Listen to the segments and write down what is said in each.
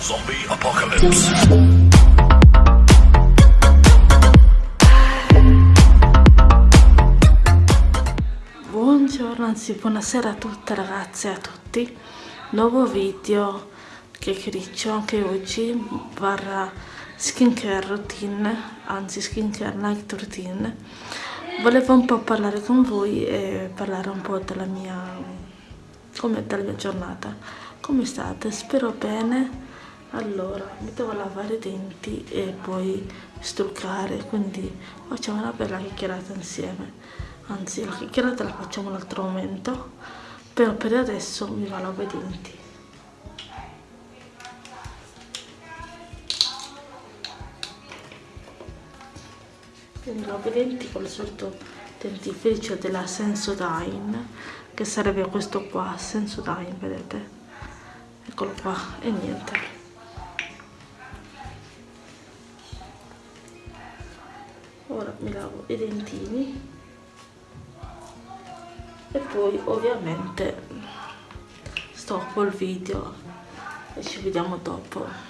Zombie Apocalypse. Buongiorno, anzi buonasera a tutte ragazze e a tutti Nuovo video che criccio anche oggi barra skincare routine Anzi skincare night routine Volevo un po' parlare con voi e parlare un po' della mia, come, della mia giornata Come state? Spero bene allora mi devo lavare i denti e poi struccare quindi facciamo una bella chiacchierata insieme. Anzi la chiacchierata la facciamo un altro momento però per adesso mi lavo i denti. Quindi lavo i denti con il solito dentifricio della Sensodyne che sarebbe questo qua Sensodyne vedete? Eccolo qua e niente ora mi lavo i dentini. E poi ovviamente stoppo il video. E ci vediamo dopo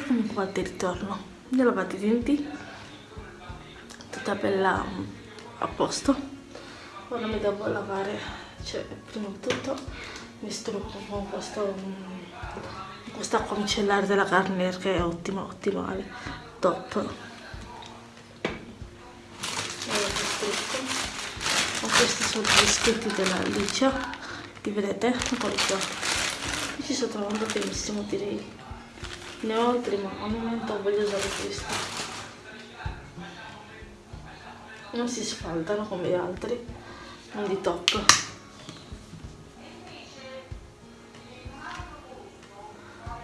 eccomi qua di ritorno. Mi ho lavato i denti tutta bella a posto. Ora mi devo lavare cioè prima di tutto mi strucco con questo questa acqua micellare della Garnier che è ottima ottimale top. Con questi sono gli scritti della Licia li vedete? qua. Ci sto trovando benissimo direi ne ho altri ma al momento voglio usare questi non si sfaldano come gli altri quindi top.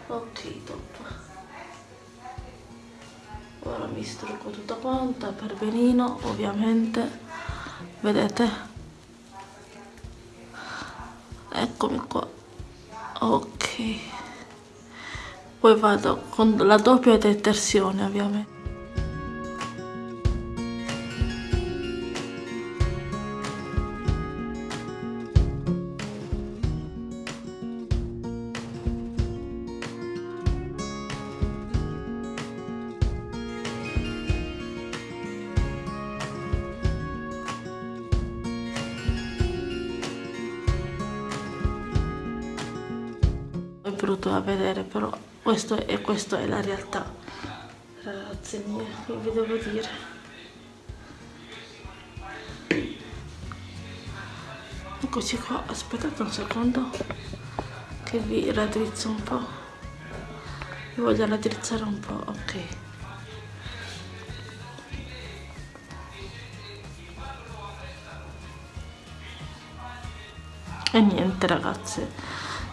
Ok top. Ora mi strucco tutta quanta per benino ovviamente. Vedete? Eccomi qua. Ok poi vado con la doppia detersione ovviamente. Brutto da vedere però questo è, questa è la realtà. Ragazze mie vi devo dire? Eccoci qua aspettate un secondo che vi raddrizzo un po' vi voglio raddrizzare un po' ok. E niente ragazze.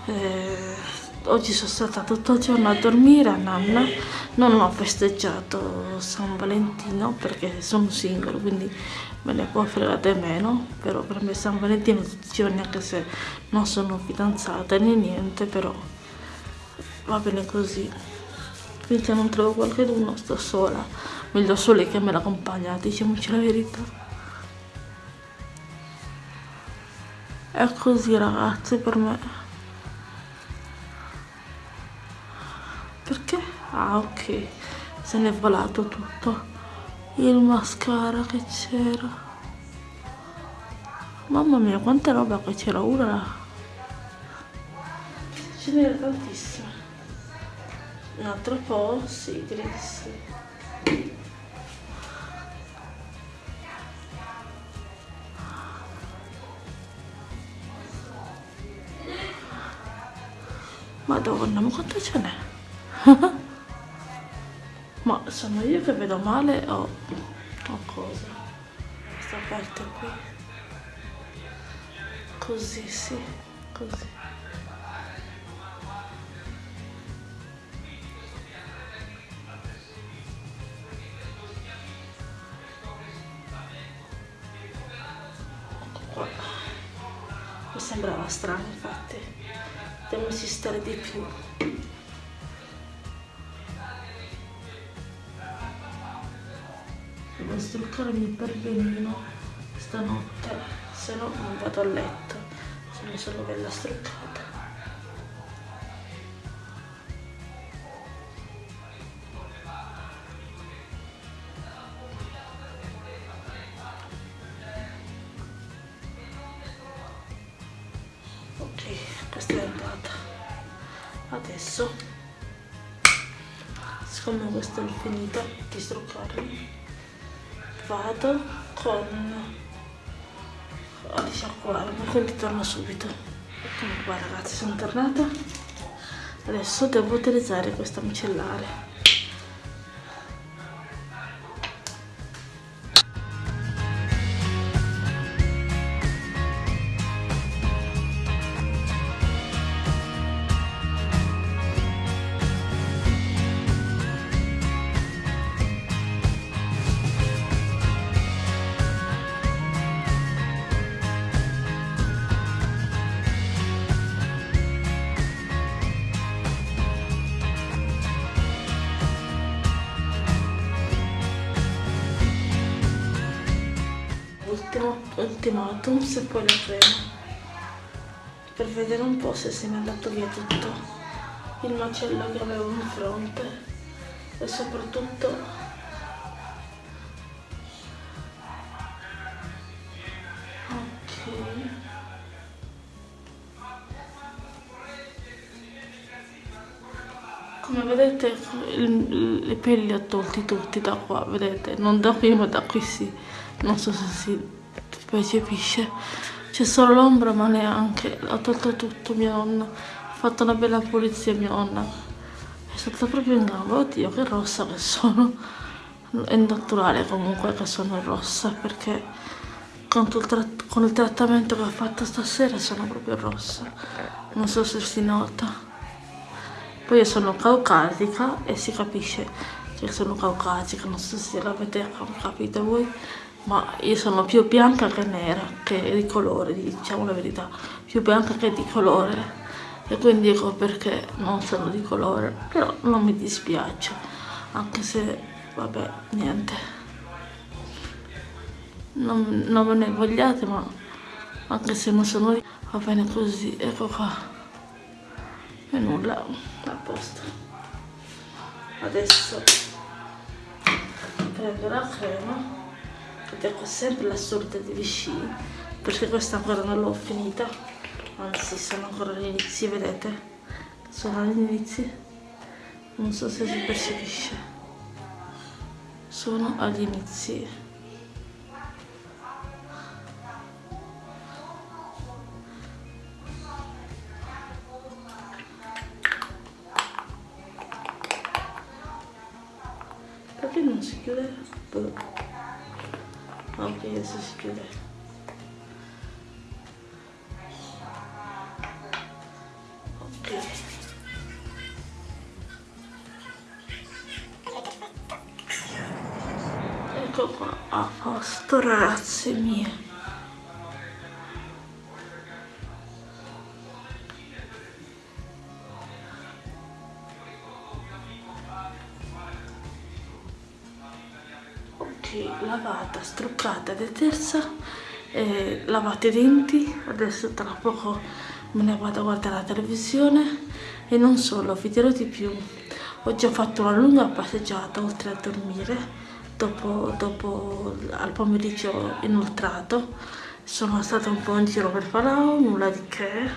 Eh, oggi sono stata tutto il giorno a dormire a nanna. Non ho festeggiato San Valentino perché sono single quindi me ne può fregare meno però per me San Valentino tutti i giorni anche se non sono fidanzata né niente però va bene così. Finché non trovo qualcuno sto sola. Meglio sole che me l'accompagna diciamoci la verità. È così ragazzi per me ah ok. Se n'è volato tutto. Il mascara che c'era. Mamma mia quanta roba che c'era ora ce n'era tantissima. Un altro po' sì direi di sì. Madonna, ma quanto ce n'è? ma sono io che vedo male o, o cosa? Questa parte qui. Così sì così. Mi sembrava strano infatti. Devo insistere di più devo struccarmi per benino stanotte se no non vado a letto sono solo bella struccata. Ok questa è andata. Adesso siccome questo è finito di struccarmi vado con a risciacquarmi quindi torno subito. Eccomi ragazzi sono tornata. Adesso devo utilizzare questa micellare ultimatum se poi la crema per vedere un po' se se ne è andato via tutto. Il macello che avevo in fronte. E soprattutto ok. Come vedete i peli li ho tolti tutti da qua vedete? Non da qui ma da qui sì. Non so se si percepisce c'è solo l'ombra ma neanche ha tolto tutto mia nonna. Ha fatto una bella pulizia mia nonna. È stata proprio in gamba oddio che rossa che sono. È naturale comunque che sono rossa perché con il, con il trattamento che ho fatto stasera sono proprio rossa. Non so se si nota. Poi io sono caucasica e si capisce che sono caucasica non so se l'avete capito voi ma io sono più bianca che nera, che di colore, diciamo la verità, più bianca che di colore. E quindi ecco perché non sono di colore, però non mi dispiace, anche se, vabbè, niente, non, non me ne vogliate, ma anche se non sono va bene così, ecco qua, e nulla, a posto. Adesso prendo la crema ecco sempre la sorta di Vichy perché questa ancora non l'ho finita. Anzi sono ancora all'inizio vedete? Sono all'inizio non so se si percepisce. Sono agli inizi. Perché non si chiude? Boh ok adesso si chiude ok ecco qua a posto ragazze mie struccata, detersa, eh, lavate i denti, adesso tra poco me ne vado a guardare la televisione e non solo, vi dirò di più. Ho fatto una lunga passeggiata oltre a dormire, dopo, dopo al pomeriggio inoltrato, sono stata un po' in giro per Palau, nulla di che,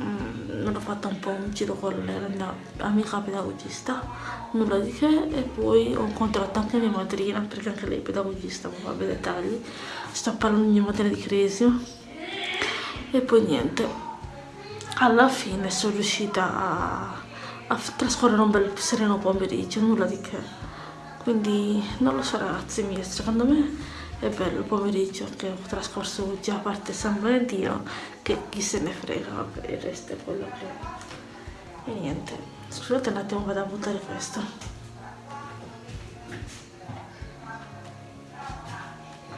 mm, non ho fatto un po' un giro con la mia amica pedagogista nulla di che e poi ho incontrato anche mia madrina perché anche lei è pedagogista ma vabbè dettagli. Sto parlando di mia madre di Cresio e poi niente. Alla fine sono riuscita a, a trascorrere un bel sereno pomeriggio nulla di che. Quindi non lo so ragazzi miei secondo me è bello il pomeriggio che ho trascorso oggi a parte San Valentino che chi se ne frega il resto è quello che e niente scusate un attimo vado a buttare questo.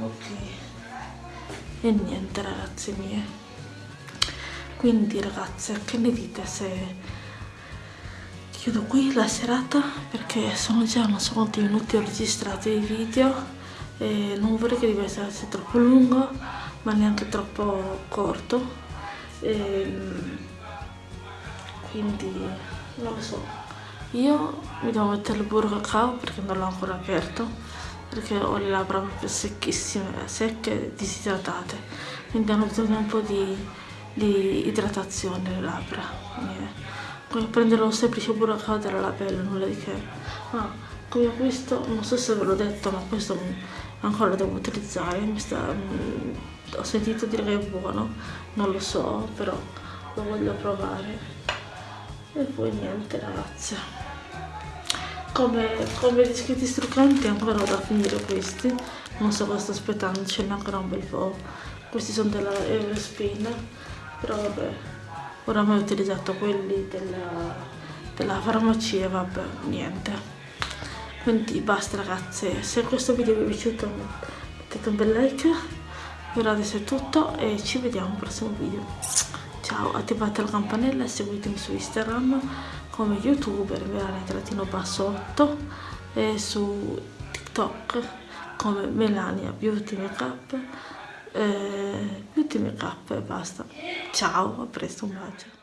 Ok. E niente ragazzi mie. Quindi ragazze che ne dite se chiudo qui la serata? Perché sono già non so quanti minuti ho registrato i video e non vorrei che essere troppo lungo ma neanche troppo corto e, quindi non lo so io mi devo mettere il burro cacao perché non l'ho ancora aperto perché ho le labbra proprio secchissime secche e disidratate quindi hanno bisogno un po' di, di idratazione le labbra come prendere un semplice burro della labella, nulla di che. Ma come questo, non so se ve l'ho detto, ma questo ancora lo devo utilizzare. Sta, mh, ho sentito dire che è buono, non lo so, però lo voglio provare. E poi niente ragazze. Come, come discreti struccanti ancora ho da finire questi. Non so cosa sto aspettando, ce n'è ancora un bel po'. Questi sono della Eurospin, però vabbè oramai ho utilizzato quelli della, della farmacia vabbè niente quindi basta ragazze se questo video vi è piaciuto mettete un bel like per adesso è tutto e ci vediamo al prossimo video. Ciao attivate la campanella e seguitemi su instagram come youtuber melania basso 8 e su tiktok come melania beauty makeup eh, beauty makeup e basta. Ciao a presto un bacio